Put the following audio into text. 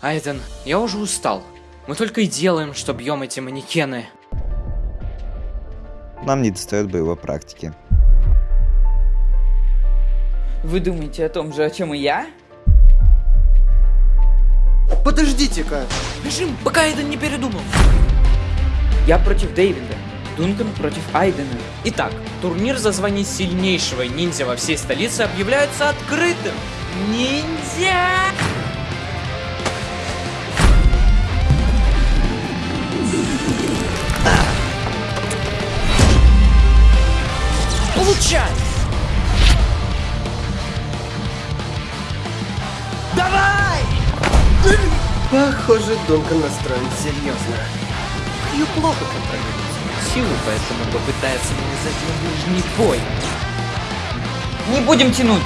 Айден, я уже устал. Мы только и делаем, что бьем эти манекены. Нам не достает боевой практики. Вы думаете о том же, о чем и я? Подождите-ка! Бежим, пока Айден не передумал. Я против Дэвида. Дункан против Айдена. Итак, турнир за звание сильнейшего ниндзя во всей столице объявляется открытым. Ниндзя! Получай! Похоже, Дункан настроен серьезно. Ее плохо контролирует силу, поэтому попытается навязать на ближний бой. Не будем тянуть!